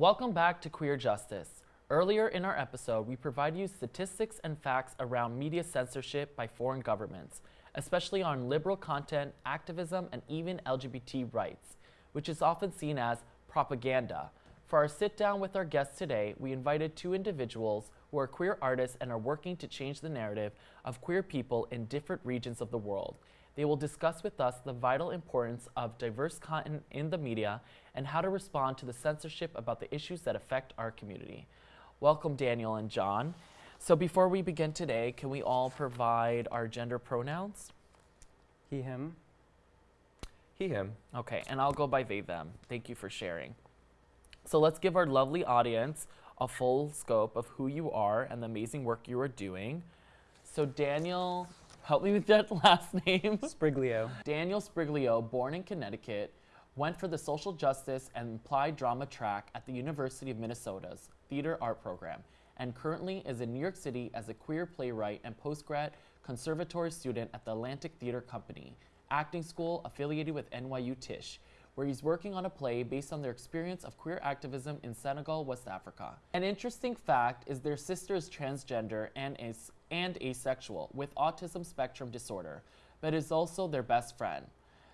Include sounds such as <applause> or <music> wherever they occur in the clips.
Welcome back to Queer Justice. Earlier in our episode, we provide you statistics and facts around media censorship by foreign governments, especially on liberal content, activism, and even LGBT rights, which is often seen as propaganda. For our sit down with our guests today, we invited two individuals who are queer artists and are working to change the narrative of queer people in different regions of the world. They will discuss with us the vital importance of diverse content in the media and how to respond to the censorship about the issues that affect our community. Welcome, Daniel and John. So before we begin today, can we all provide our gender pronouns? He, him. He, him. Okay, and I'll go by they, them. Thank you for sharing. So let's give our lovely audience a full scope of who you are and the amazing work you are doing. So Daniel, help me with that <laughs> last name. Spriglio. Daniel Spriglio, born in Connecticut, went for the social justice and applied drama track at the University of Minnesota's theater art program and currently is in New York City as a queer playwright and postgrad conservatory student at the Atlantic Theater Company, acting school affiliated with NYU Tisch, where he's working on a play based on their experience of queer activism in Senegal, West Africa. An interesting fact is their sister is transgender and, as- and asexual with autism spectrum disorder, but is also their best friend.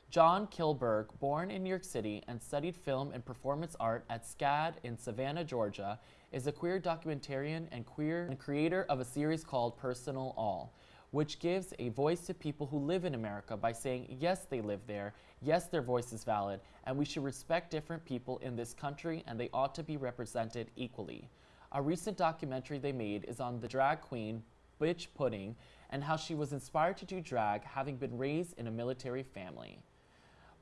John Kilberg, born in New York City and studied film and performance art at SCAD in Savannah, Georgia, is a queer documentarian and queer and creator of a series called Personal All, which gives a voice to people who live in America by saying, yes, they live there, yes, their voice is valid, and we should respect different people in this country and they ought to be represented equally. A recent documentary they made is on the drag queen Bitch Pudding and how she was inspired to do drag having been raised in a military family.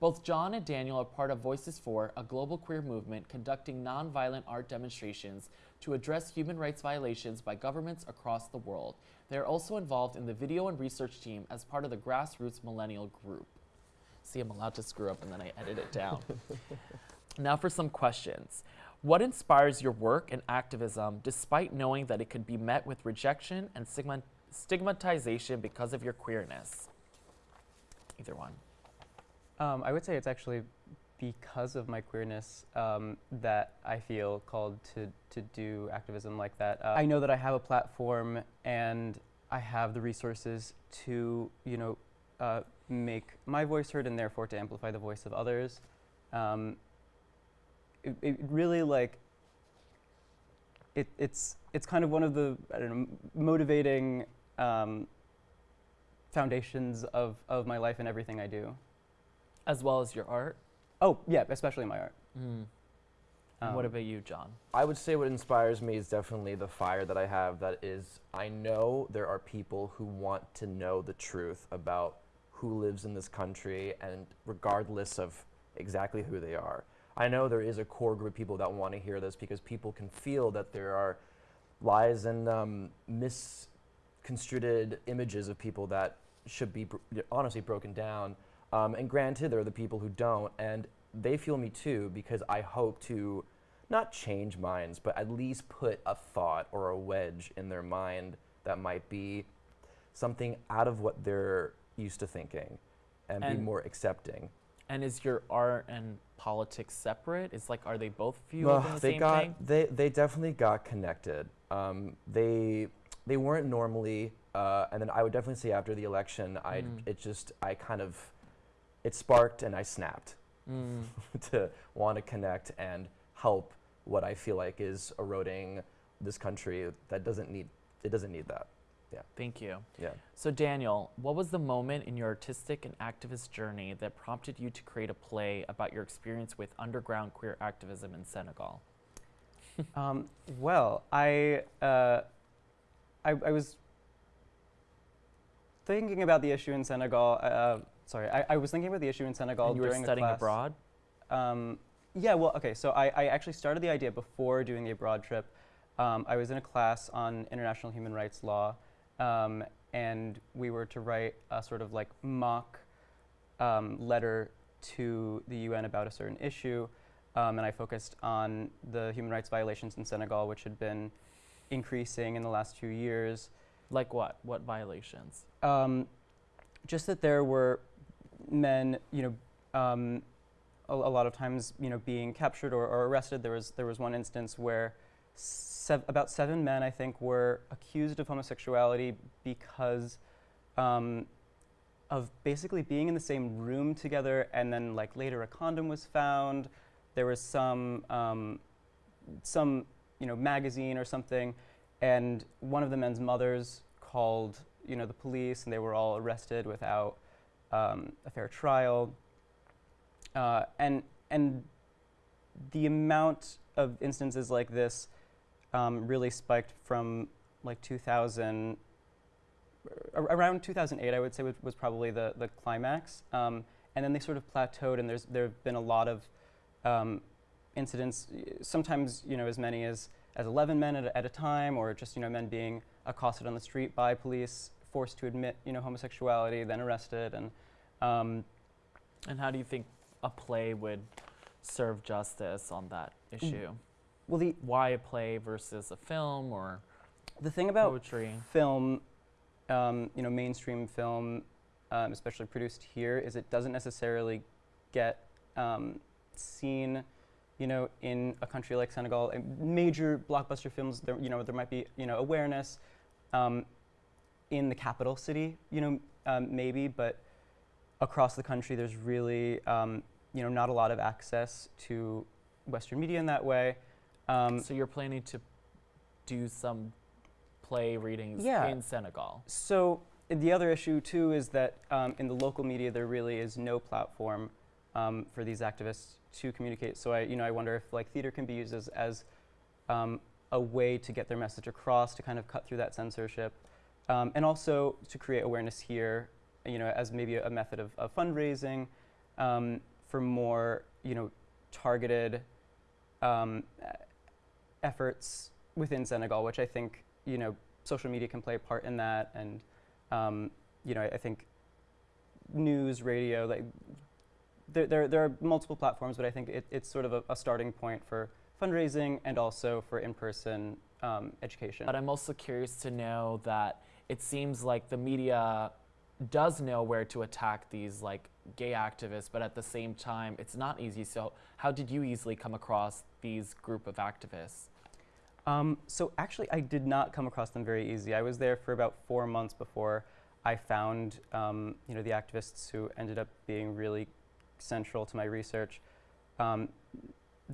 Both John and Daniel are part of Voices for, a global queer movement conducting nonviolent art demonstrations to address human rights violations by governments across the world. They are also involved in the video and research team as part of the Grassroots Millennial Group. See, I'm allowed to screw up and then I edit it down. <laughs> now for some questions. What inspires your work and activism despite knowing that it could be met with rejection and stigma- stigmatization because of your queerness? Either one. Um, I would say it's actually because of my queerness um, that I feel called to, to do activism like that. Uh, I know that I have a platform and I have the resources to, you know, uh, make my voice heard and therefore to amplify the voice of others. Um, it, it really like it, it's it's kind of one of the I don't know motivating um, foundations of, of my life and everything I do. As well as your art? Oh yeah, especially my art. Mm. And what Um, about you, John? I would say what inspires me is definitely the fire that I have. That is, I know there are people who want to know the truth about who lives in this country, and regardless of exactly who they are. I know there is a core group of people that want to hear this because people can feel that there are lies and um, misconstrued images of people that should be br- honestly broken down. Um, and granted, there are the people who don't, and they feel me too because I hope to not change minds, but at least put a thought or a wedge in their mind that might be something out of what they're used to thinking and, be more accepting. And is your art and politics separate? It's like, are they both fueled Well, the they same got thing? they they definitely got connected. Um, they they weren't normally, uh, and then I would definitely say after the election, I Mm. it just I kind of it sparked and I snapped Mm. <laughs> to want to connect and help what I feel like is eroding this country that doesn't need it doesn't need that. Thank you. Yeah. So, Daniel, what was the moment in your artistic and activist journey that prompted you to create a play about your experience with underground queer activism in Senegal? <laughs> Um, well, I, uh, I I was thinking about the issue in Senegal. Uh, sorry, I, I was thinking about the issue in Senegal and you were studying abroad? Um, yeah, well, okay, so I, I actually started the idea before doing the abroad trip. Um, I was in a class on international human rights law, um, and we were to write a sort of like mock um, letter to the UN about a certain issue. Um, and I focused on the human rights violations in Senegal, which had been increasing in the last few years. Like what? What violations? Um, just that there were men, you know, um, a, a lot of times, you know, being captured or, or arrested. There was there was one instance where sev- about seven men, I think, were accused of homosexuality because um, of basically being in the same room together, and then like later a condom was found. There was some um, some you know magazine or something, and one of the men's mothers called you know the police, and they were all arrested without um, a fair trial. Uh, and and the amount of instances like this um, really spiked from like 2000 ar- around 2008 I would say was, was probably the the climax um, and then they sort of plateaued and there's there have been a lot of um, incidents sometimes you know as many as as 11 men at a, at a time or just you know men being accosted on the street by police forced to admit you know homosexuality then arrested and um, And how do you think a play would serve justice on that issue? Well the Why a play versus a film or the thing about poetry? film, um, you know, mainstream film, um, especially produced here, is it doesn't necessarily get um, seen, you know, in a country like Senegal. And major blockbuster films, there, you know, there might be, you know, awareness um, in the capital city, you know, um, maybe, but across the country, there's really, um, you know, not a lot of access to Western media in that way. Um, so you're planning to do some play readings Yeah. in Senegal. So the other issue too is that um, in the local media there really is no platform um, for these activists to communicate. So I, you know, I wonder if like theater can be used as, as um, a way to get their message across, to kind of cut through that censorship, um, and also to create awareness here, you know, as maybe a, a method of, of fundraising um, for more, you know, targeted um, efforts within Senegal, which I think you know social media can play a part in that, and um, you know I, I think news, radio, like there, there, there are multiple platforms, but I think it, it's sort of a, a starting point for fundraising and also for in-person um, education. But I'm also curious to know that it seems like the media does know where to attack these like gay activists, but at the same time, it's not easy. So how did you easily come across these group of activists? Um, so actually, I did not come across them very easy. I was there for about four months before I found, um, you know, the activists who ended up being really central to my research. Um,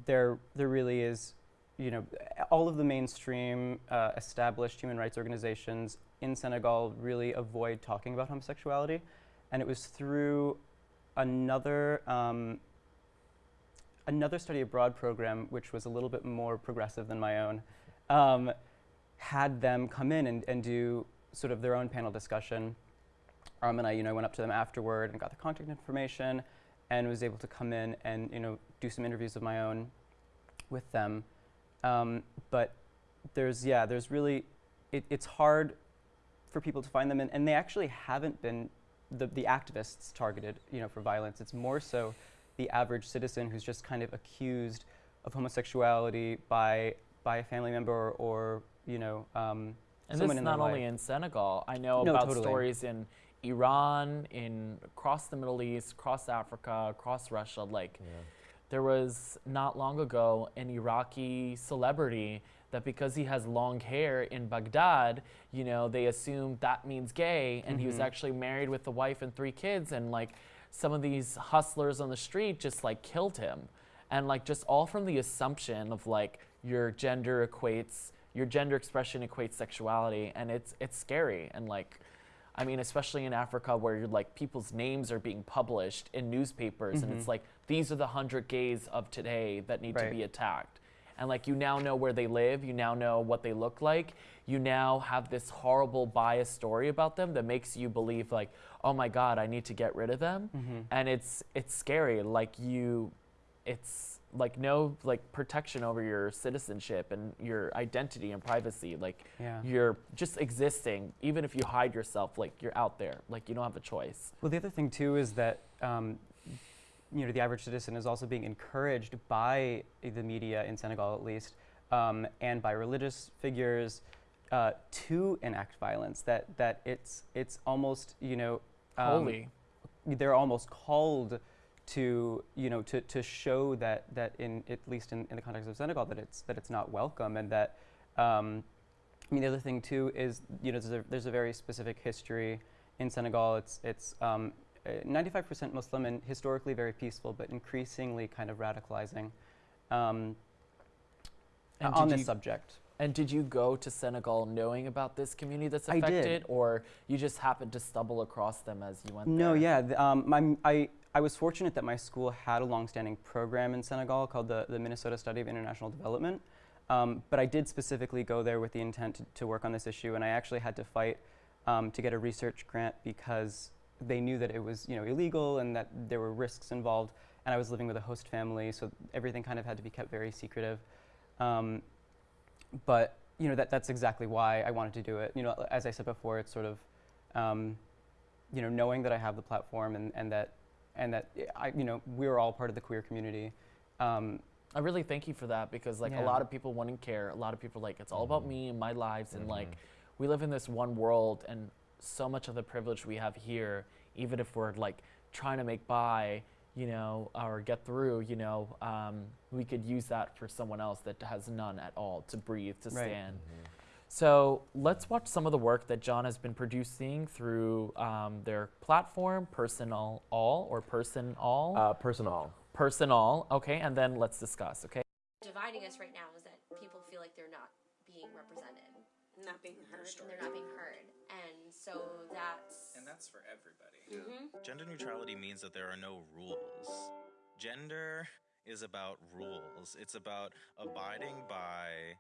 there, there really is, you know, all of the mainstream uh, established human rights organizations in Senegal really avoid talking about homosexuality, and it was through another. Um, another study abroad program, which was a little bit more progressive than my own, um, had them come in and, and do sort of their own panel discussion. Um, and I, you know, went up to them afterward and got their contact information, and was able to come in and you know do some interviews of my own with them. Um, but there's yeah, there's really it, it's hard for people to find them, and, and they actually haven't been the, the activists targeted, you know, for violence. It's more so the average citizen who's just kind of accused of homosexuality by by a family member or, or you know um, And someone this is in not only life. in Senegal. I know No, about totally. stories in Iran, in across the Middle East, across Africa, across Russia. Like there was not long ago an Iraqi celebrity that because he has long hair in Baghdad, you know, they assumed that means gay, and he was Mhm. actually married with a wife and three kids, and like some of these hustlers on the street just like killed him, and like just all from the assumption of like your gender equates your gender expression equates sexuality, and it's it's scary and like. I mean, especially in Africa where you're like people's names are being published in newspapers, and it's Mhm. like these are the hundred gays of today that need to be attacked. And like you now know where they live, you now know what they look like, you now have this horrible biased story about them that makes you believe like, oh my God, I need to get rid of them. Mhm. And it's it's scary. Like you, it's like no like protection over your citizenship and your identity and privacy. Like yeah. you're just existing, even if you hide yourself, like you're out there, like you don't have a choice. Well, the other thing too is that um, you know the average citizen is also being encouraged by the media in Senegal, at least, um, and by religious figures uh, to enact violence. That that it's it's almost you know um, Holy. they're almost called to you know to, to show that that in at least in, in the context of Senegal that it's that it's not welcome and that um, I mean the other thing too is you know there's a, there's a very specific history in Senegal it's it's um, uh, 95% Muslim and historically very peaceful but increasingly kind of radicalizing um, on this subject. And did you go to Senegal knowing about this community that's affected, or you just happened to stumble across them as you went No, there? yeah. The, um, I, I was fortunate that my school had a longstanding program in Senegal called the, the Minnesota Study of International Development. Um, but I did specifically go there with the intent to, to work on this issue, and I actually had to fight um, to get a research grant because they knew that it was you know illegal and that there were risks involved. And I was living with a host family, so everything kind of had to be kept very secretive. Um, but you know that that's exactly why I wanted to do it. You know, as I said before, it's sort of um, you know knowing that I have the platform and, and that and that I you know we're all part of the queer community. Um, I really thank you for that because like Yeah. a lot of people wouldn't care. A lot of people like it's all about me and my lives and like Mhm. we live in this one world and so much of the privilege we have here, even if we're like trying to make by, you know, or get through, you know, um, we could use that for someone else that has none at all to breathe, to Right. stand. So let's watch some of the work that John has been producing through um, their platform, Personal All or Person All. Uh, personal. Personal, okay, and then let's discuss, okay? dividing us right now is that people feel like they're not being represented not being heard. and they're not being heard and so that's And that's for everybody. Mhm. Gender neutrality means that there are no rules. Gender is about rules. It's about abiding by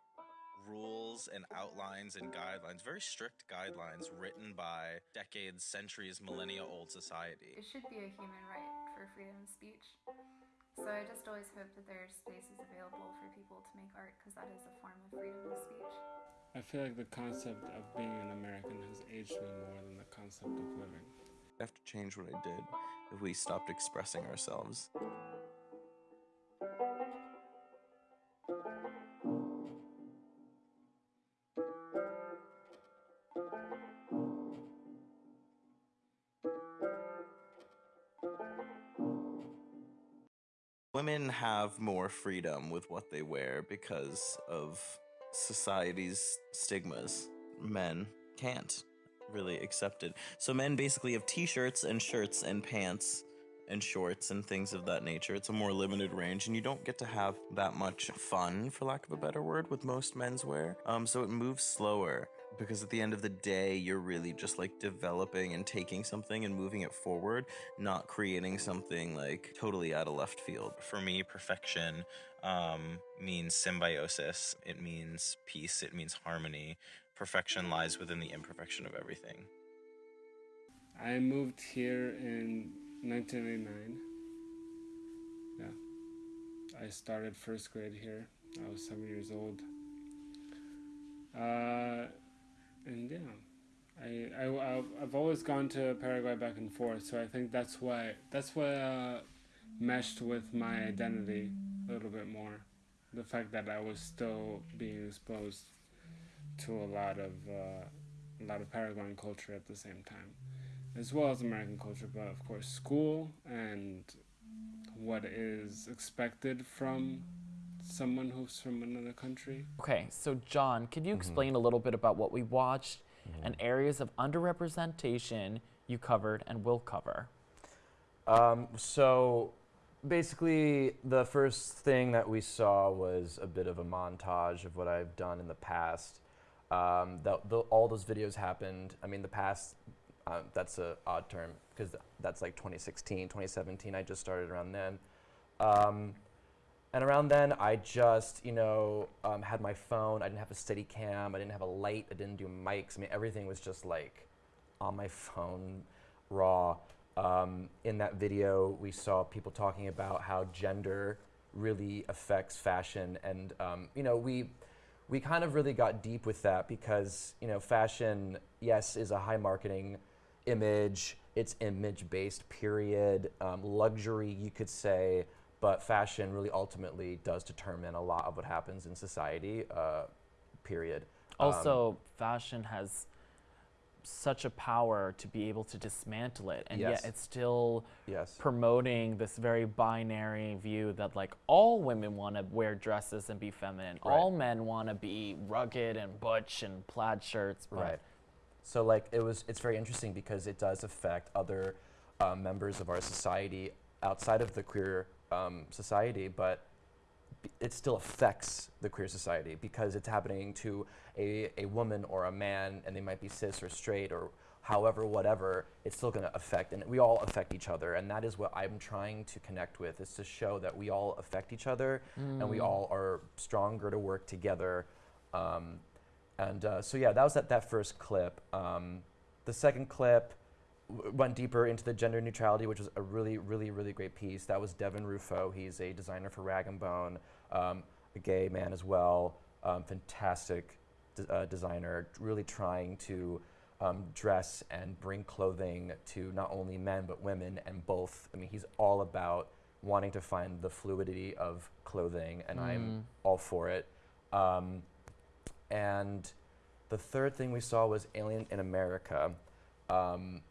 rules and outlines and guidelines, very strict guidelines written by decades, centuries, millennia old society. It should be a human right for freedom of speech. So I just always hope that there are spaces available for people to make art because that is a form of freedom of speech. I feel like the concept of being an American has aged me more than the concept of living. I have to change what I did if we stopped expressing ourselves. Women have more freedom with what they wear because of society's stigmas. Men can't really accept it. So men basically have t-shirts and shirts and pants and shorts and things of that nature. It's a more limited range, and you don't get to have that much fun, for lack of a better word, with most menswear. Um, so it moves slower because at the end of the day, you're really just like developing and taking something and moving it forward, not creating something like totally out of left field. For me, perfection um, means symbiosis. It means peace. It means harmony. Perfection lies within the imperfection of everything. I moved here in 1989. Yeah. I started first grade here. I was seven years old. Uh, and yeah, I, I, I've- always gone to Paraguay back and forth, so I think that's why that's what uh, meshed with my identity a little bit more. The fact that I was still being exposed to a lot of uh, a lot of Paraguayan culture at the same time as well as American culture, but of course, school and what is expected from someone who's from another country. Okay, so John, could you explain a little bit about what we watched and areas of underrepresentation you covered and will cover? Um, so basically, the first thing that we saw was a bit of a montage of what I've done in the past. Um, the, the, all those videos happened. I mean, the past. Uh, that's an odd term because that's like 2016, 2017. I just started around then. Um, and around then, I just, you know, um, had my phone. I didn't have a steady cam. I didn't have a light. I didn't do mics. I mean, everything was just like on my phone, raw. Um, in that video, we saw people talking about how gender really affects fashion, and um, you know, we we kind of really got deep with that because you know, fashion, yes, is a high marketing image. It's image based. Period. Um, luxury, you could say, but fashion really ultimately does determine a lot of what happens in society. Uh, period. Um, Also, fashion has such a power to be able to dismantle it, and Yes. yet it's still Yes. promoting this very binary view that like all women want to wear dresses and be feminine, Right. all men want to be rugged and butch and plaid shirts. Right. So like it was, it's very interesting because it does affect other uh, members of our society outside of the queer um, society, but it still affects the queer society because it's happening to a, a woman or a man, and they might be cis or straight or however, whatever. It's still going to affect, and we all affect each other, and that is what I'm trying to connect with is to show that we all affect each other, and we all are stronger to work together. Um, and uh, so yeah, that was that, that first clip. Um, the second clip went deeper into the gender neutrality, which was a really, really, really great piece. That was Devin Rufo. He's a designer for Rag and Bone, um, a gay man as well. Um, fantastic d- uh, designer, really trying to um, dress and bring clothing to not only men but women and both. I mean, he's all about wanting to find the fluidity of clothing, and I'm all for it. Um, and the third thing we saw was Alien in America. Um,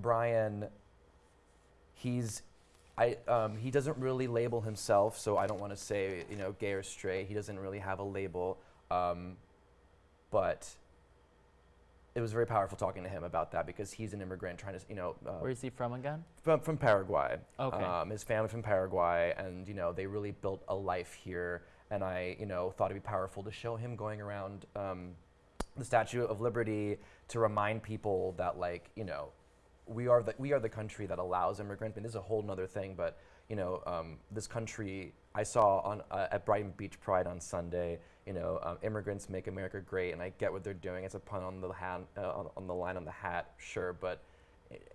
Brian, he's, I, um, he doesn't really label himself, so I don't want to say, you know, gay or straight. He doesn't really have a label, um, but it was very powerful talking to him about that because he's an immigrant trying to, you know, uh, Where is he from again? from, from Paraguay. Okay. Um, his family from Paraguay, and you know they really built a life here. And I, you know, thought it'd be powerful to show him going around um, the Statue of Liberty to remind people that, like, you know, we are the we are the country that allows immigrants. And this is a whole nother thing, but you know, um, this country I saw on uh, at Brighton Beach Pride on Sunday. You know, um, immigrants make America great, and I get what they're doing. It's a pun on the hat, uh, on, on the line on the hat, sure, but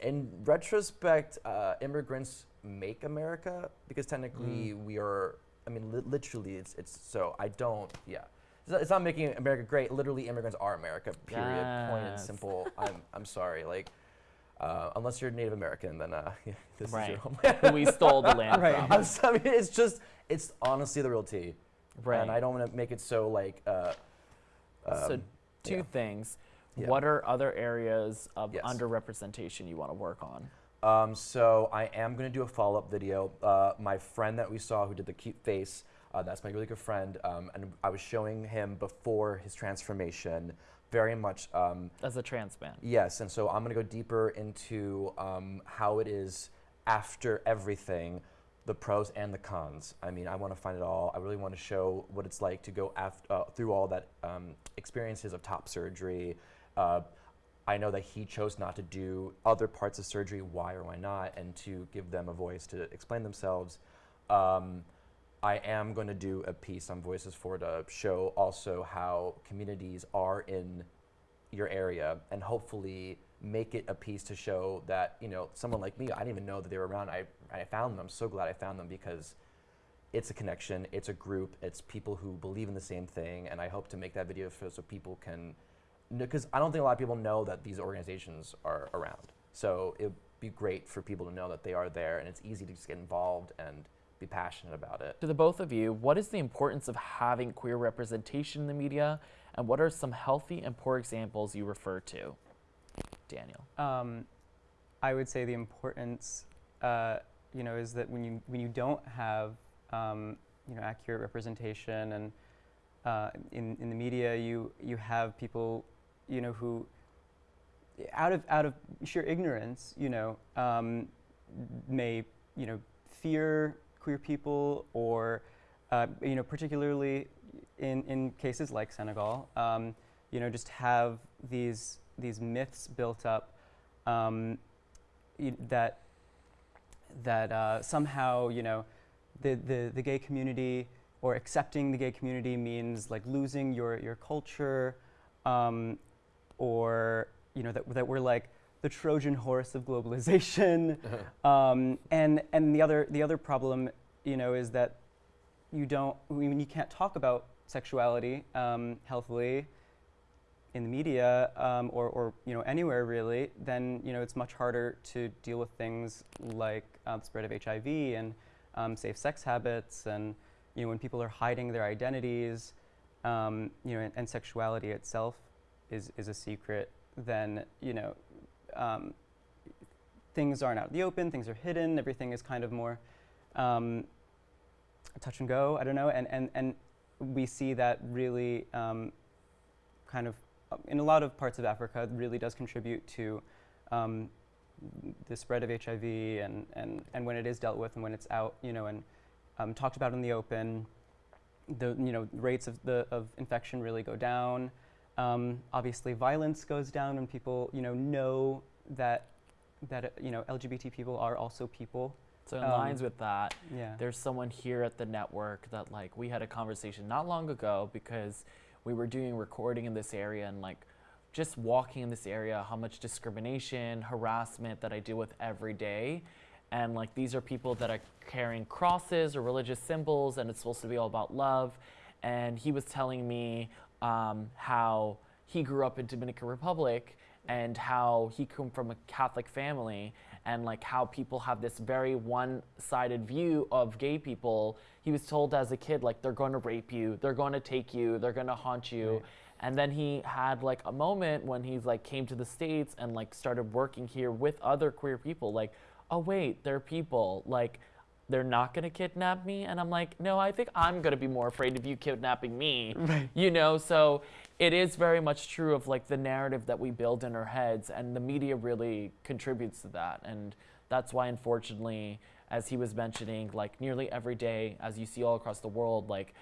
in retrospect, uh, immigrants make America because technically we are. I mean, li- literally, it's it's so. I don't. Yeah, it's not, it's not making America great. Literally, immigrants are America. Period. Point and simple. I'm I'm sorry. Like, uh, unless you're Native American, then uh, <laughs> this Right. is your home. <laughs> We stole the land <laughs> Right. from. I'm sorry. It's just. It's honestly the real tea. Right. And I don't want to make it so like. Uh, so um, two yeah. things. Yeah. What are other areas of Yes. underrepresentation you want to work on? Um, so I am going to do a follow-up video. Uh, my friend that we saw who did the cute face, uh, that's my really good friend, um, and I was showing him before his transformation, very much um, As a trans man. Yes, and so I'm going to go deeper into um, how it is after everything, the pros and the cons. I mean, I want to find it all. I really want to show what it's like to go af- uh, through all that um, experiences of top surgery. Uh, I know that he chose not to do other parts of surgery. Why or why not? And to give them a voice to explain themselves. Um, I am going to do a piece on Voices for to show also how communities are in your area and hopefully make it a piece to show that you know someone like me i didn't even know that they were around. I, I found them. I'm so glad i found them because it's a connection it's a group it's people who believe in the same thing and i hope to make that video so, so people can because i don't think a lot of people know that these organizations are around. So it'd be great for people to know that they are there and it's easy to just get involved and be passionate about it To the both of you, what is the importance of having queer representation in the media, and what are some healthy and poor examples you refer to? Daniel. Um, I would say the importance, uh, you know, is that when you when you don't have, um, you know, accurate representation and uh, in in the media, you you have people, you know, who out of out of sheer ignorance, you know, um, may you know fear queer people or uh, you know particularly in in cases like Senegal, um, you know, just have these these myths built up um, that that uh, somehow you know the, the the gay community or accepting the gay community means like losing your your culture um, or you know that that we're like the Trojan horse of globalization. <laughs> Um, and and the other the other problem you know is that you don't when you can't talk about sexuality um, healthily in the media um, or, or you know anywhere really, then you know it's much harder to deal with things like uh, the spread of HIV and um, safe sex habits, and you know when people are hiding their identities, um, you know, and, and sexuality itself is is a secret then you know um, things aren't out in the open, things are hidden, everything is kind of more um, touch and go. I don't know, and and and we see that really um, kind of uh, in a lot of parts of Africa really does contribute to um, the spread of HIV and, and, and when it is dealt with and when it's out, you know, and um, talked about in the open, the you know rates of the of infection really go down. Um, obviously, violence goes down when people you know know that that uh, you know LGBT people are also people. So in Um, lines with that, Yeah. there's someone here at the network that like we had a conversation not long ago because we were doing recording in this area and like just walking in this area how much discrimination harassment that i deal with every day and like these are people that are carrying crosses or religious symbols and it's supposed to be all about love and he was telling me um, how he grew up in dominican republic and how he came from a catholic family and like how people have this very one-sided view of gay people. He was told as a kid like they're going to rape you. They're going to take you. They're going to haunt you. Right. and then he had like a moment when he's like came to the states and like started working here with other queer people. Like oh wait they're people. Like they're not going to kidnap me and i'm like no i think i'm going to be more afraid of you kidnapping me. You know so it is very much true of like the narrative that we build in our heads and the media really contributes to that. And that's why unfortunately as he was mentioning like nearly every day as you see all across the world like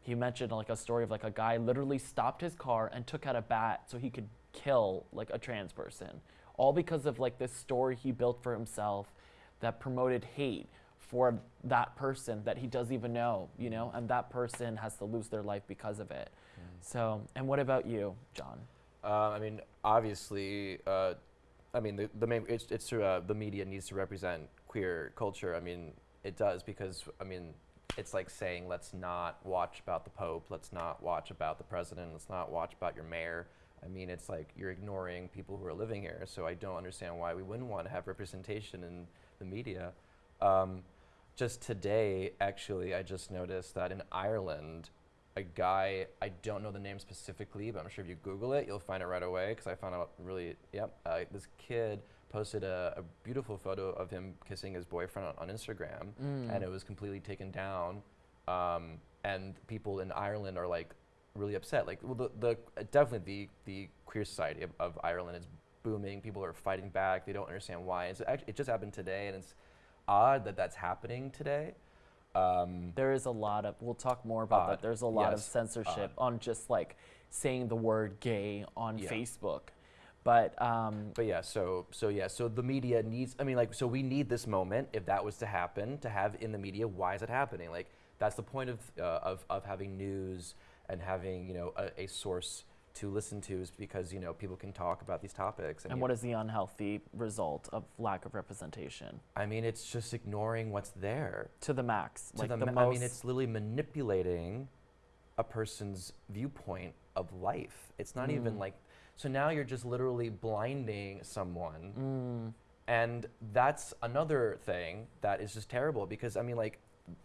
he mentioned like a story of like a guy literally stopped his car and took out a bat so he could kill like a trans person. All because of like this story he built for himself that promoted hate for that person that he doesn't even know you know and that person has to lose their life because of it so and what about you john Uh, I mean, obviously, uh, I mean, the, the main, it's, it's true, uh, the media needs to represent queer culture. I mean, it does because, I mean, it's like saying, let's not watch about the Pope, let's not watch about the president, let's not watch about your mayor. I mean, it's like you're ignoring people who are living here. So I don't understand why we wouldn't want to have representation in the media. Um, just today, actually, I just noticed that in Ireland, a guy, I don't know the name specifically, but I'm sure if you Google it, you'll find it right away because I found out really, yep. Uh, this kid posted a, a beautiful photo of him kissing his boyfriend on, on Instagram, and it was completely taken down. Um, and people in Ireland are like really upset. Like, well, the, the uh, definitely the, the queer society of, of Ireland is booming. People are fighting back. They don't understand why. It's it just happened today, and it's odd that that's happening today. Um, there is a lot of we'll talk more about Odd, that there's a lot of yes, censorship on just like saying the word gay on Yeah. facebook but um, But yeah, so so yeah, so the media needs. I mean, like, so we need this moment. If that was to happen, to have in the media, why is it happening? Like, that's the point of uh, of of having news and having you know a, a source to listen to is because you know people can talk about these topics. and you what know, is the unhealthy result of lack of representation I mean, it's just ignoring what's there. to the max To like the the, ma- most I mean, it's literally manipulating a person's viewpoint of life. It's not even Mm. like. So now you're just literally blinding someone mm, and that's another thing that is just terrible because I mean, like,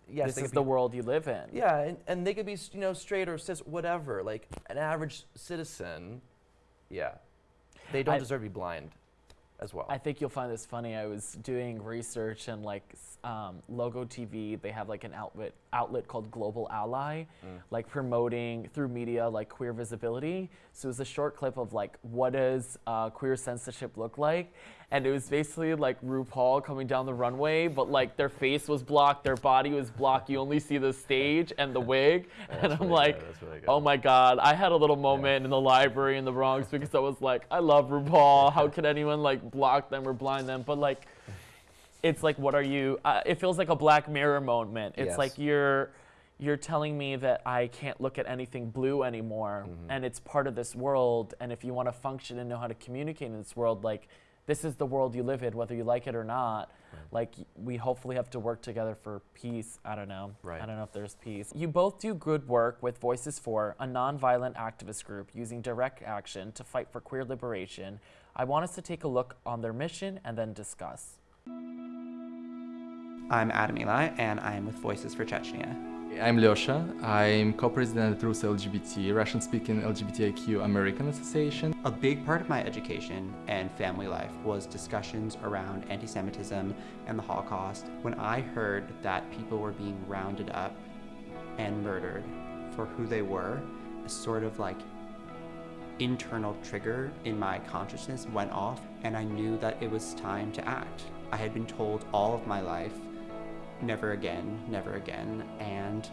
yes, this is the world you live in Yeah, and, and they could be, you know, straight or cis, whatever. Like an average citizen, yeah, they don't I- deserve to be blind, as well. I think you'll find this funny. I was doing research and like um, Logo TV, they have like an outlet outlet called Global Ally, Mm. like promoting through media like queer visibility. So it was a short clip of like what does uh, queer censorship look like, and it was basically like RuPaul coming down the runway, but like their face was blocked, their body was blocked. You only see the stage <laughs> and the wig, and I'm really like. good, really. Oh my God! I had a little moment in the library in the Bronx because I was like, I love RuPaul. How could anyone like block them or blind them? But like, it's like, what are you? Uh, it feels like a Black Mirror moment. It's Yes. like you're you're telling me that I can't look at anything blue anymore, Mm-hmm. and it's part of this world. And if you want to function and know how to communicate in this world, like this is the world you live in, whether you like it or not. Like we hopefully have to work together for peace. I don't know. Right. I don't know if there's peace. You both do good work with Voices for, a nonviolent activist group using direct action to fight for queer liberation. I want us to take a look on their mission and then discuss. I'm Adam Eli, and I am with Voices for Chechnya. I'm Lyosha. I'm co-president at RUSA LGBT, Russian-speaking LGBTIQ American Association. A big part of my education and family life was discussions around anti-Semitism and the Holocaust. When I heard that people were being rounded up and murdered for who they were, a sort of like internal trigger in my consciousness went off and I knew that it was time to act. I had been told all of my life, never again, never again, and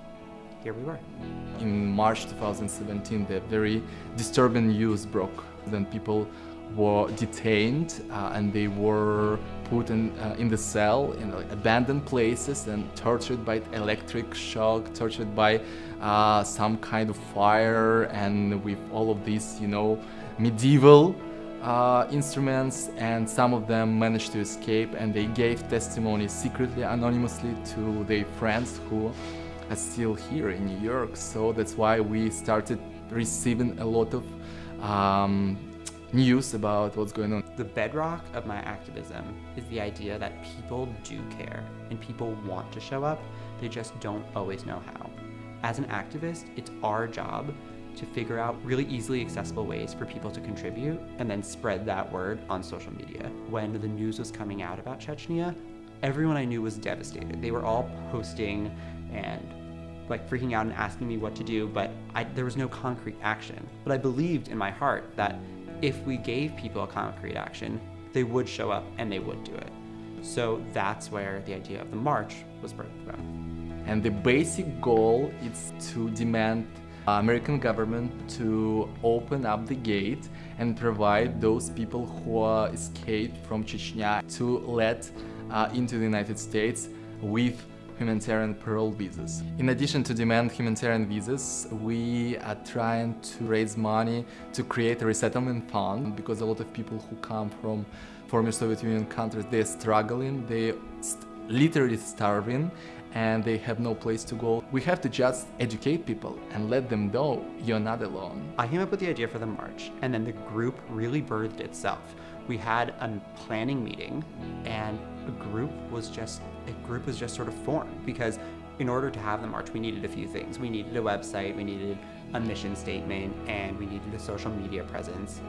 here we were. In March 2017, the very disturbing news broke. Then people were detained uh, and they were put in, uh, in the cell in abandoned places and tortured by electric shock, tortured by uh, some kind of fire and with all of these, you know, medieval uh, instruments and some of them managed to escape and they gave testimony secretly, anonymously to their friends who are still here in New York. So that's why we started receiving a lot of um, news about what's going on. The bedrock of my activism is the idea that people do care and people want to show up, they just don't always know how. As an activist, it's our job to figure out really easily accessible ways for people to contribute and then spread that word on social media. When the news was coming out about Chechnya, everyone I knew was devastated. They were all posting and like freaking out and asking me what to do, but I, there was no concrete action. But I believed in my heart that if we gave people a concrete action, they would show up and they would do it. So that's where the idea of the march was birthed from. And the basic goal is to demand American government to open up the gate and provide those people who escaped from Chechnya to let uh, into the United States with humanitarian parole visas. In addition to demand humanitarian visas, we are trying to raise money to create a resettlement fund because a lot of people who come from former Soviet Union countries, they're struggling, they're literally starving and they have no place to go. We have to just educate people and let them know you're not alone. I came up with the idea for the march and then the group really birthed itself. We had a planning meeting and a group was just a group was just sort of formed because in order to have the march we needed a few things. We needed a website, we needed a mission statement, and we needed a social media presence.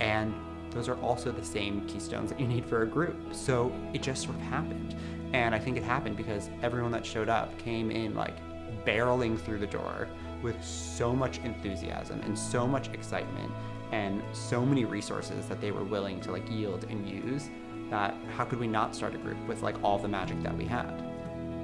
And those are also the same keystones that you need for a group. So it just sort of happened. And I think it happened because everyone that showed up came in like barreling through the door with so much enthusiasm and so much excitement and so many resources that they were willing to like yield and use that how could we not start a group with like all the magic that we had?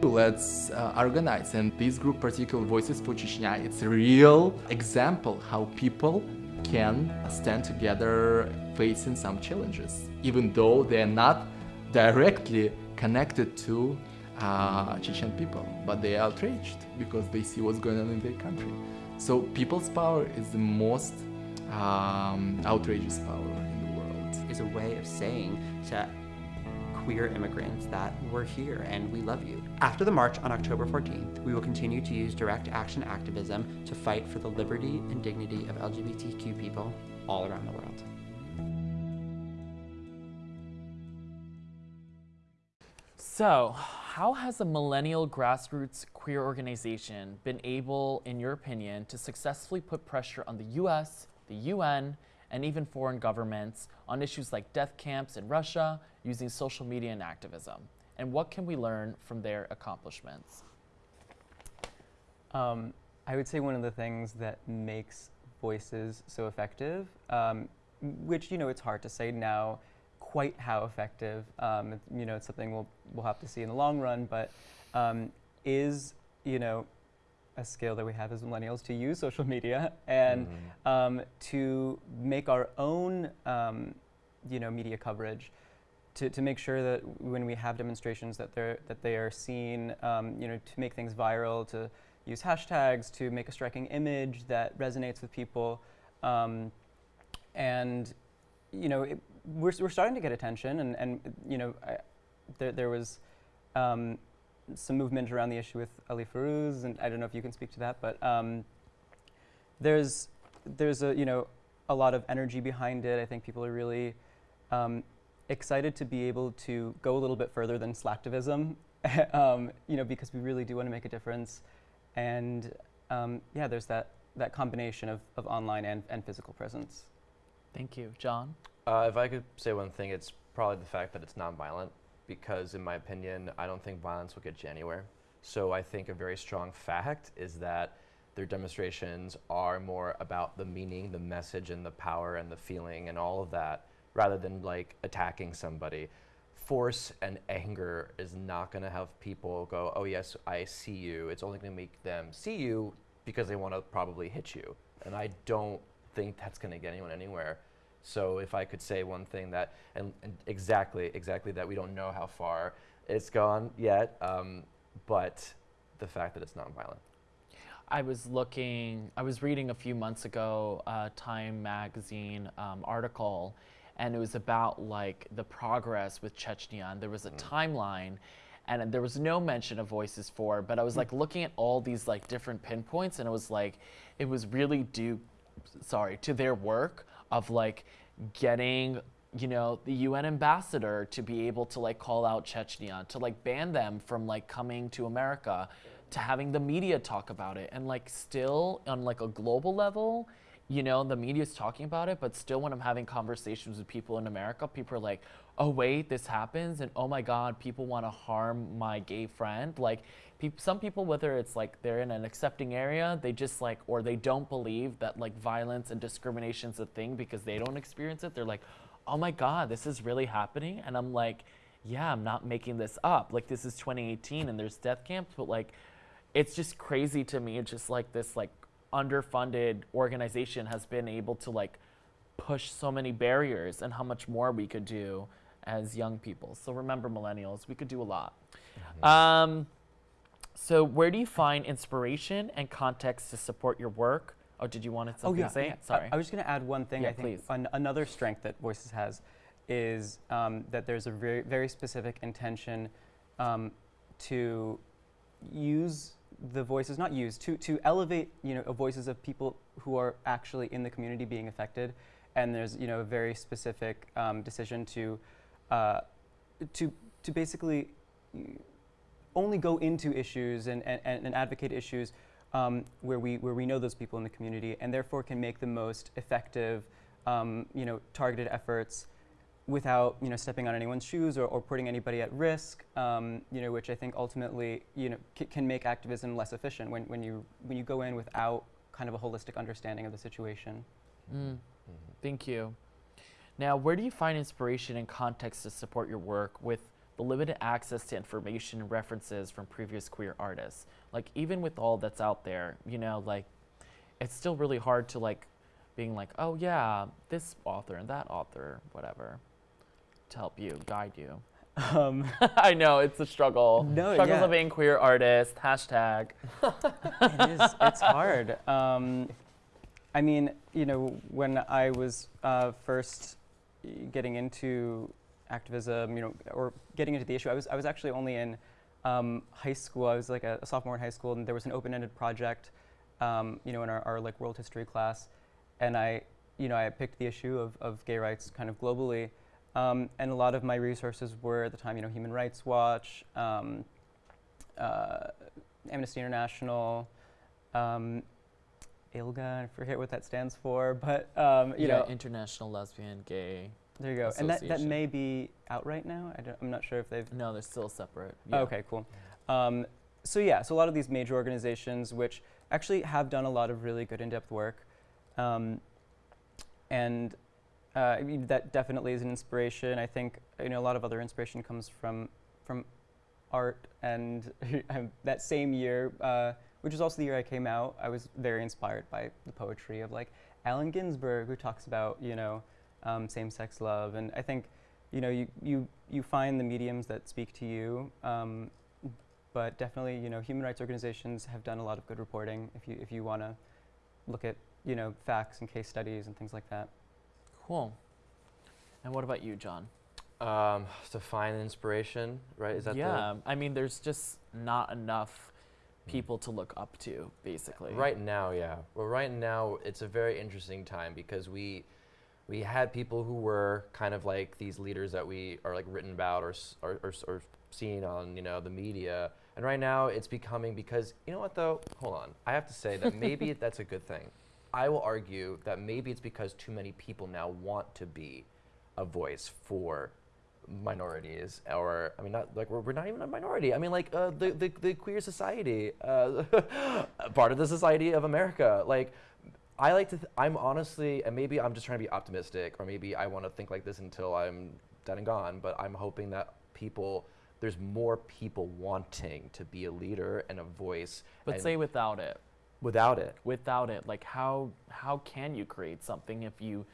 Let's uh, organize and this group particular Voices for Chechnya it's a real example how people can stand together facing some challenges even though they're not directly connected to uh, Chechen people, but they are outraged because they see what's going on in their country. So people's power is the most um, outrageous power in the world. Is a way of saying to queer immigrants that we're here and we love you. After the march on October 14th, we will continue to use direct action activism to fight for the liberty and dignity of LGBTQ people all around the world. So, how has a millennial grassroots queer organization been able, in your opinion, to successfully put pressure on the US, the UN, and even foreign governments on issues like death camps in Russia using social media and activism? And what can we learn from their accomplishments? Um, I would say one of the things that makes voices so effective, um, which, you know, it's hard to say now quite how effective, um, you know, it's something we'll, we'll have to see in the long run, but um, is, you know, a skill that we have as millennials to use social media and mm. um, to make our own, um, you know, media coverage to, to make sure that when we have demonstrations that they're that they are seen, um, you know, to make things viral, to use hashtags, to make a striking image that resonates with people, um, and you know, it, we're we're starting to get attention, and and you know, I, there there was. Um, some movement around the issue with Ali Feruz, and I don't know if you can speak to that, but um, there's there's a you know a lot of energy behind it. I think people are really um, excited to be able to go a little bit further than slacktivism, <laughs> um, you know, because we really do want to make a difference and um, yeah, there's that that combination of, of online and, and physical presence. Thank you, John. Uh, if I could say one thing, it's probably the fact that it's nonviolent, because in my opinion, I don't think violence will get you anywhere. So I think a very strong fact is that their demonstrations are more about the meaning, the message, and the power and the feeling and all of that, rather than like attacking somebody. Force and anger is not going to have people go, oh, yes, I see you. It's only going to make them see you because they want to probably hit you. And I don't think that's going to get anyone anywhere. So if I could say one thing that, and, and exactly, exactly that we don't know how far it's gone yet, um, but the fact that it's nonviolent. I was looking, I was reading a few months ago a Time magazine um, article, and it was about like the progress with Chechnya. And there was a timeline, and there was no mention of Voices4, but I was like looking at all these like different pinpoints, and it was like, it was really due, sorry, to their work of like getting you know the UN ambassador to be able to like call out Chechnya to like ban them from like coming to America to having the media talk about it. And like still on like a global level you know the media is talking about it but still when i'm having conversations with people in america people are like oh wait this happens and oh my god people want to harm my gay friend like peop- some people whether it's like they're in an accepting area they just like or they don't believe that like violence and discrimination is a thing because they don't experience it they're like oh my god this is really happening? And i'm like yeah i'm not making this up. Like this is 2018 and there's death camps but like it's just crazy to me it's just like this like underfunded organization has been able to like push so many barriers and how much more we could do as young people. So remember millennials we could do a lot. Um, so where do you find inspiration and context to support your work? Oh did you want to something to say? I- sorry. I, was just going to add one thing. Yeah, I think. please. an, another strength that Voices has is um, that there's a very, very specific intention um, to use the voices, not use, to, to elevate you know voices of people who are actually in the community being affected, and there's you know a very specific um, decision to uh, to to basically only go into issues and, and, and advocate issues um, where we where we know those people in the community and therefore can make the most effective um, you know targeted efforts without you know stepping on anyone's shoes or, or putting anybody at risk um, you know which I think ultimately you know c- can make activism less efficient when, when you when you go in without kind of a holistic understanding of the situation. Mm, Thank you. Now, where do you find inspiration and context to support your work with the limited access to information and references from previous queer artists? Like, even with all that's out there, you know, like, it's still really hard to, like, being like, oh, yeah, this author and that author, whatever, to help you, guide you. Um, <laughs> I know, it's a struggle. No, Struggles yeah. of being queer artist, hashtag. it is. It's <laughs> hard. Um, I mean, you know, when I was uh, first getting into activism, you know, or getting into the issue, I was I was actually only in um, high school. I was like a, a sophomore in high school, and there was an open-ended project, um, you know, in our, our like world history class, and I, you know, I picked the issue of, of gay rights kind of globally. Um, and a lot of my resources were at the time, you know, Human Rights Watch, um, uh, Amnesty International, um, ILGA, I forget what that stands for, but um, you yeah, know, International Lesbian Gay. There you go. And that, that may be out right now. I don't, I'm not sure if they've. No, they're still separate. Oh, okay, cool. Um, so yeah, so a lot of these major organizations, which actually have done a lot of really good in-depth work, um, and uh, I mean, that definitely is an inspiration. I think you know a lot of other inspiration comes from from art, and <laughs> um, that same year, uh, which is also the year I came out, I was very inspired by the poetry of like Allen Ginsberg, who talks about you know um, same-sex love, and I think you know you you you find the mediums that speak to you. Um, but definitely, you know, human rights organizations have done a lot of good reporting. If you if you want to look at you know facts and case studies and things like that. Cool. And what about you, John? Um, to find inspiration, right? Is that yeah, I mean, there's just not enough people to look up to, basically. right now? Yeah. Well, right now it's a very interesting time because we we had people who were kind of like these leaders that we are like written about or, or, or, or seen on you know the media. And right now it's becoming because you know what though? Hold on. I have to say that maybe <laughs> that's a good thing. I will argue that maybe it's because too many people now want to be a voice for minorities or i mean not like we're, we're not even a minority. I mean like uh, the, the, the queer society uh, <laughs> part of the society of america. Like i like to th- i'm honestly and maybe i'm just trying to be optimistic or maybe i want to think like this until i'm dead and gone but i'm hoping that people there's more people wanting to be a leader and a voice But say without it. without it Without it, like how how can you create something if you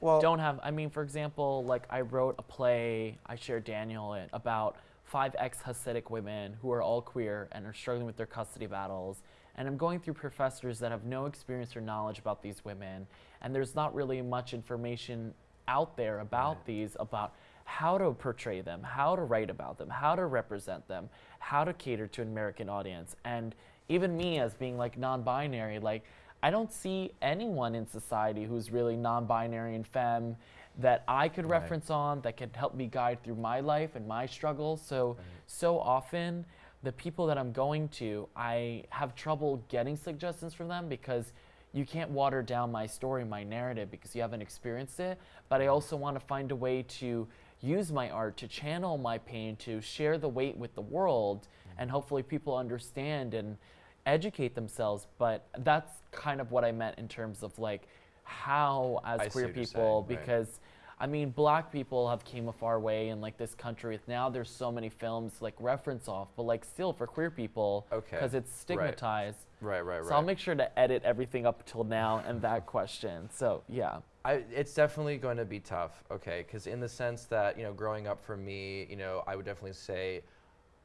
well don't have I mean, for example, like I wrote a play, I shared Daniel it about five ex Hasidic women who are all queer and are struggling with their custody battles. And I'm going through professors that have no experience or knowledge about these women. And there's not really much information out there about these, about how to portray them, how to write about them, how to represent them, how to cater to an American audience. And even me as being like non-binary, like I don't see anyone in society who's really non-binary and femme that I could Right. reference on that could help me guide through my life and my struggles. So so often the people that I'm going to, I have trouble getting suggestions from them because you can't water down my story, my narrative because you haven't experienced it. But I also want to find a way to use my art to channel my pain, to share the weight with the world, and hopefully people understand and educate themselves. But that's kind of what I meant in terms of like how as I queer people saying, right. because I mean, black people have came a far way in like this country. Now, there's so many films like reference off, but like still for queer people, Okay, because it's right. stigmatized. right right right So I'll make sure to edit everything up till now and that question. So yeah, I, it's definitely going to be tough, okay? Because in the sense that you know, growing up for me, you know, I would definitely say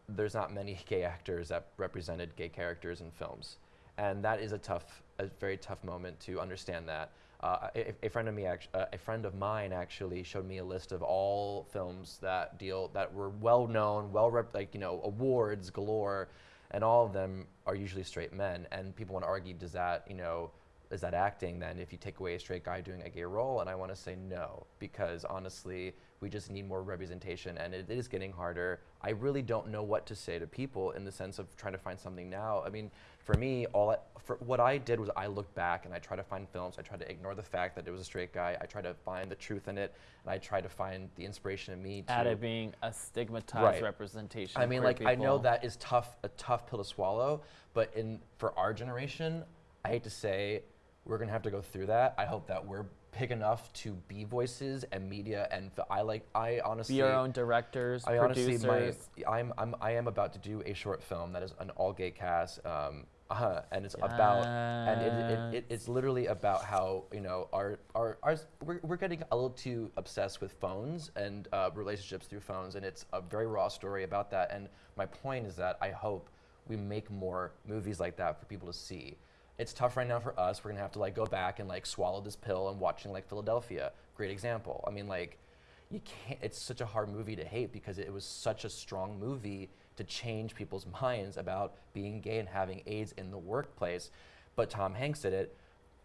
there's not many <laughs> gay actors that represented gay characters in films, and that is a tough, a very tough moment to understand that. Uh, a, a friend of me, uh, a friend of mine, actually showed me a list of all films that deal that were well known, well rep- like you know, awards galore, and all of them are usually straight men. And people want to argue, does that you know? is that acting then if you take away a straight guy doing a gay role and i want to say no because honestly we just need more representation and it is getting harder i really don't know what to say to people in the sense of trying to find something now i mean for me all I, for what i did was i looked back and i tried to find films i tried to ignore the fact that it was a straight guy i tried to find the truth in it and i tried to find the inspiration in me to at it being a stigmatized Right. representation. I mean, like I know that is tough, a tough pill to swallow. But in for our generation, I hate to say, we're gonna have to go through that. I hope that we're big enough to be voices and media. And I like, I honestly, be our own directors, I honestly, my, I'm, I'm, I am about to do a short film that is an all-gay cast, um, uh, <laughs> and it's about, and it, it, it, it's literally about how you know our, our, our we're, we're getting a little too obsessed with phones and uh, relationships through phones, and it's a very raw story about that. And my point is that I hope we make more movies like that for people to see. It's tough right now for us. We're gonna have to like go back and like swallow this pill and watching like Philadelphia. Great example. I mean, like you can't it's such a hard movie to hate because it was such a strong movie to change people's minds about being gay and having AIDS in the workplace. But Tom Hanks did it.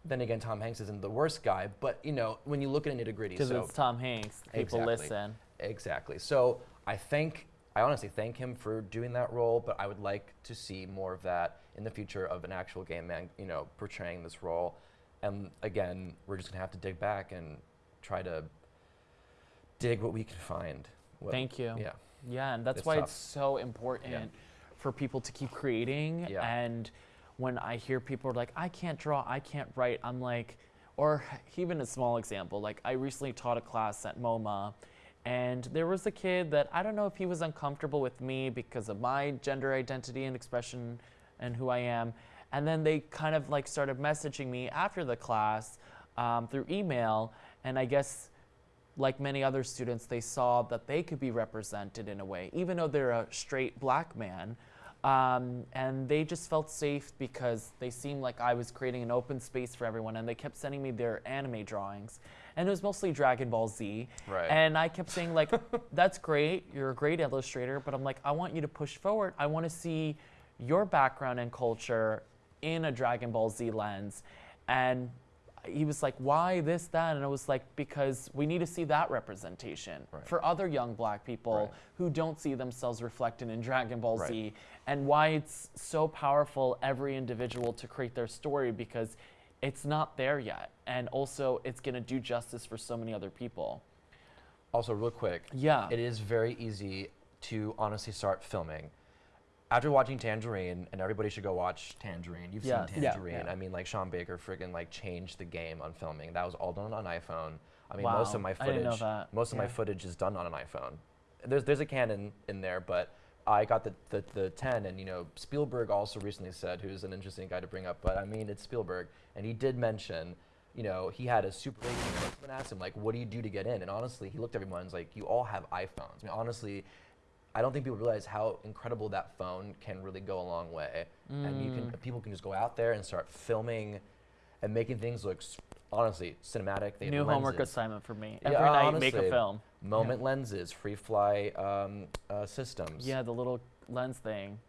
Then again, Tom Hanks isn't the worst guy, but you know, when you look at a nitty gritty, because so it's Tom Hanks. People Exactly. listen. Exactly. So I thank, I honestly thank him for doing that role, but I would like to see more of that in the future of an actual gay man, you know, portraying this role. And again, we're just gonna have to dig back and try to dig what we can find. What- Thank you. Yeah. Yeah, and that's It's why tough. it's so important for people to keep creating. Yeah. And when I hear people are like, I can't draw, I can't write, I'm like, or even a small example, like I recently taught a class at MoMA, and there was a kid that I don't know if he was uncomfortable with me because of my gender identity and expression and who I am. And then they kind of like started messaging me after the class um, through email, and I guess like many other students, they saw that they could be represented in a way, even though they're a straight black man. Um, and they just felt safe because they seemed like I was creating an open space for everyone, and they kept sending me their anime drawings. And it was mostly Dragon Ball Z. Right. And I kept saying, like, <laughs> that's great, you're a great illustrator, but I'm like, I want you to push forward. I want to see your background and culture in a Dragon Ball Z lens. And he was like, why this, that? And I was like, because we need to see that representation Right. for other young black people Right. who don't see themselves reflected in Dragon Ball Right. Z, and why it's so powerful, every individual to create their story because it's not there yet. And also, it's going to do justice for so many other people. Also, real quick, Yeah. it is very easy to honestly start filming. After watching Tangerine, and everybody should go watch Tangerine. You've Yes. seen Tangerine. yeah. I mean, like Sean Baker friggin' like changed the game on filming. That was all done on iPhone. I mean, most of my I footage, didn't know that. most of my footage is done on an iPhone. There's there's a Canon in there, but I got the, the the 10, and you know Spielberg also recently said, who's an interesting guy to bring up, but I mean it's Spielberg, and he did mention. You know, he had a super big and asked him like, "What do you do to get in?" And honestly, he looked at everyone and was like, "You all have iPhones." I mean, honestly, I don't think people realize how incredible that phone can really go a long way. And you can people can just go out there and start filming and making things look honestly cinematic. They New homework assignment for me. Yeah, Every night, make a film. moment lenses, Freefly um, uh, systems. Yeah, the little lens thing.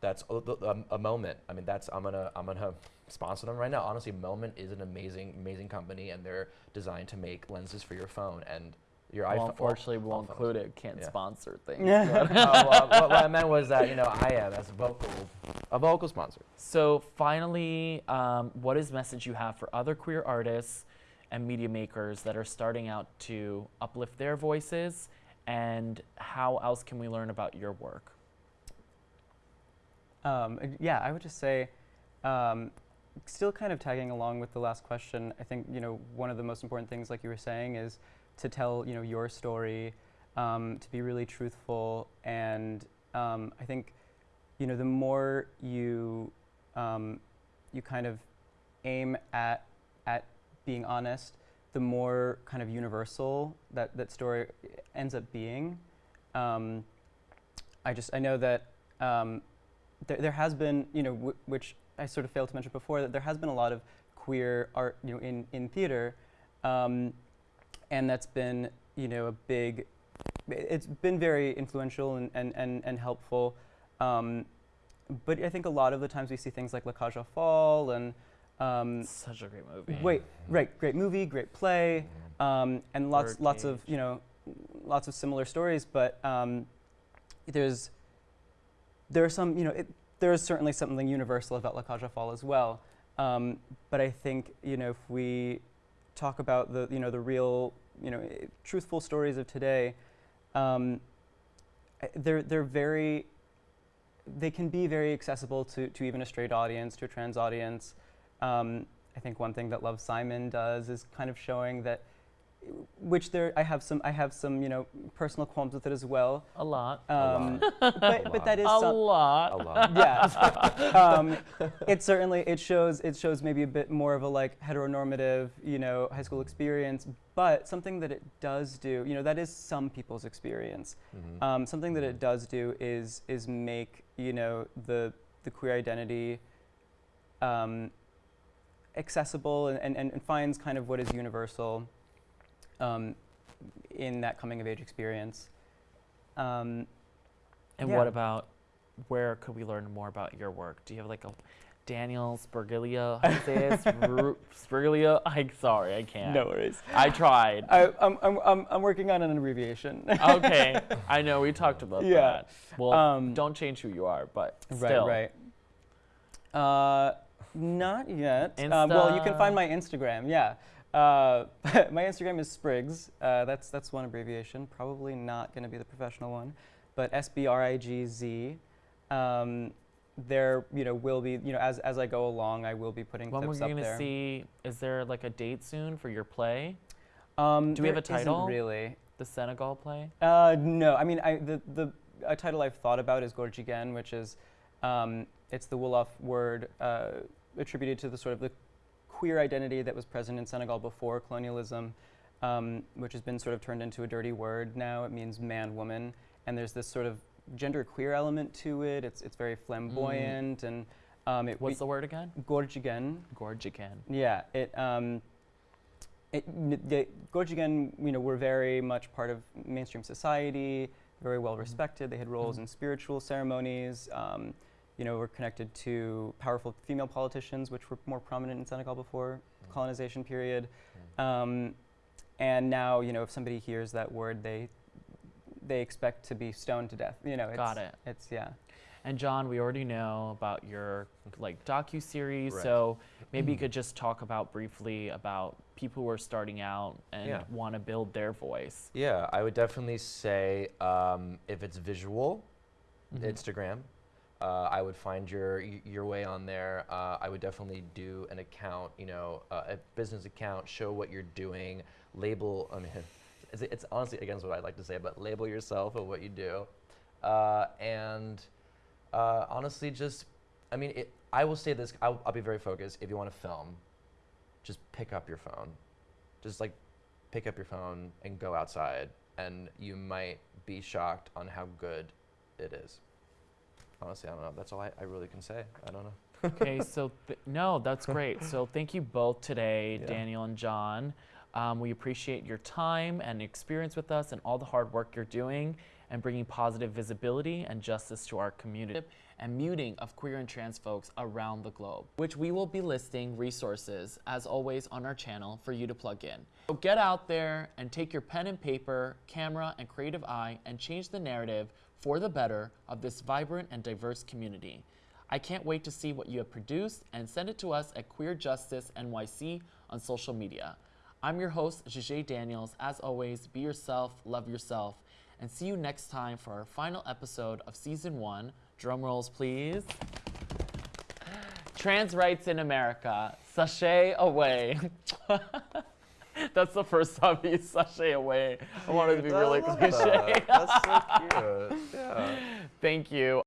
that's a, the- um, a moment. I mean, that's I'm gonna I'm gonna <laughs> sponsor them right now. Honestly, Moment is an amazing amazing company, and they're designed to make lenses for your phone and your Well, iPhone. unfortunately, we won't include it. Can't Yeah. sponsor things. Yeah. but- <laughs> well, what, what I meant was that you know I am as a vocal a vocal sponsor. So finally, um, what is message you have for other queer artists and media makers that are starting out to uplift their voices, and how else can we learn about your work? Um, uh, yeah, I would just say, um, still kind of tagging along with the last question. I think you know one of the most important things, like you were saying, is to tell you know your story, um, to be really truthful, and um, I think you know the more you um, you kind of aim at at being honest, the more kind of universal that that story ends up being. Um, I just I know that um, there, there has been you know which I sort of failed to mention before that there has been a lot of queer art you know in in theater, um, and that's been you know a big it's been very influential and and and, and helpful. Um, but I think a lot of the times we see things like La Cage aux Folles and um, Such a great movie. Wait, right, great movie, great play, um, and lots, Bird lots of you know, lots of similar stories. But um, there's, there are some, you know, it, there is certainly something universal about La Cage aux Folles as well. Um, but I think you know, if we talk about the, you know, the real, you know, eh, truthful stories of today, um, eh, they're they're very, they can be very accessible to to even a straight audience, to a trans audience. Um, I think one thing that Love Simon does is kind of showing that, which there I have some I have some you know personal qualms with it as well. A lot. Um, lot. but A but that is a some, lot. A lot. <laughs> yeah. um, it certainly it shows it shows maybe a bit more of a like heteronormative you know high school experience, but something that it does do you know that is some people's experience. Mhm. Um, something that it does do is is make you know the the queer identity um, accessible and, and, and finds kind of what is universal um, in that coming of age experience. Um, And Yeah. what about where could we learn more about your work? Do you have like a Daniel Spurglia? How do you say it? <laughs> I'm sorry, I can't. no worries. I tried. I, I'm, I'm, I'm, I'm working on an abbreviation. okay, <laughs> I know we talked about Yeah. that. Well, Um, don't change who you are, but right, still. right. Uh, not yet. Uh, well, you can find my Instagram. Yeah, uh, <laughs> my Instagram is Spriggs. Uh, that's that's one abbreviation. Probably not going to be the professional one, but S B R I G Z. Um, there, you know, will be you know as as I go along, I will be putting When we're clips up gonna there. see, is there like a date soon for your play, Um, Do we have a title? Really. the Senegal play? Uh, no, I mean, I, the, the a title I've thought about is Gorjigen, which is, um, it's the Wolof word uh, attributed to the sort of the queer identity that was present in Senegal before colonialism, um, which has been sort of turned into a dirty word now. It means man, woman, and there's this sort of gender queer element to it. It's, it's very flamboyant and um, it What's the word again? Gorjigen. Gorgican. Yeah, it um, it n- the Gorjigan, you know, were very much part of mainstream society, very well respected. They had roles in spiritual ceremonies. Um, you know, were connected to powerful female politicians, which were more prominent in Senegal before colonization period. Um, and now, you know, if somebody hears that word, they they expect to be stoned to death. You know, it's, Got it. It's yeah. And John, we already know about your like docu series, Right. so maybe you could just talk about briefly about people who are starting out and Yeah. want to build their voice. Yeah, I would definitely say um, if it's visual, Mhm. Instagram. Uh, I would find your your way on there. Uh, I would definitely do an account, you know, uh, a business account. Show what you're doing. Label. I mean, <laughs> it's, it's honestly against what I'd like to say, but label yourself of what you do, uh, and uh, honestly, just I mean, it, I will say this. I'll, I'll be very focused. If you want to film, just pick up your phone. Just like pick up your phone and go outside, and you might be shocked on how good it is. Honestly, I don't know. That's all I, I really can say. I don't know. okay, <laughs> so th- no, that's great. So thank you both today, Yeah. Daniel and John. Um, we appreciate your time and experience with us and all the hard work you're doing and bringing positive visibility and justice to our community and muting of queer and trans folks around the globe, which we will be listing resources as always on our channel for you to plug in. So get out there and take your pen and paper, camera, and creative eye and change the narrative for the better of this vibrant and diverse community. I can't wait to see what you have produced and send it to us at Queer Justice NYC on social media. I'm your host, Jajay Daniels. As always, be yourself, love yourself, and see you next time for our final episode of season one. Drum rolls, please. Trans rights in America. Sashay away. <laughs> <laughs> That's the first time you <laughs> sashay away. I wanted to be really cliche. That's so <laughs> cute. Yeah. Thank you.